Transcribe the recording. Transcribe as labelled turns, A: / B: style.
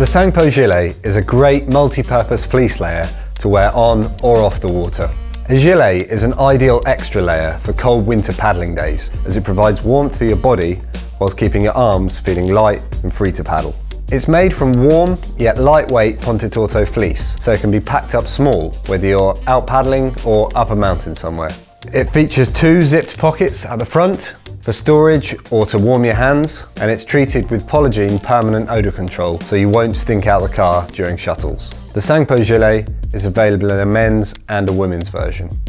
A: The Sangpo Gilet is a great multi-purpose fleece layer to wear on or off the water. A gilet is an ideal extra layer for cold winter paddling days as it provides warmth for your body whilst keeping your arms feeling light and free to paddle. It's made from warm yet lightweight Pontetorto fleece so it can be packed up small whether you're out paddling or up a mountain somewhere. It features two zipped pockets at the front for storage or to warm your hands and it's treated with Polygiene permanent odour control so you won't stink out the car during shuttles. The Sangpo Gilet is available in a men's and a women's version.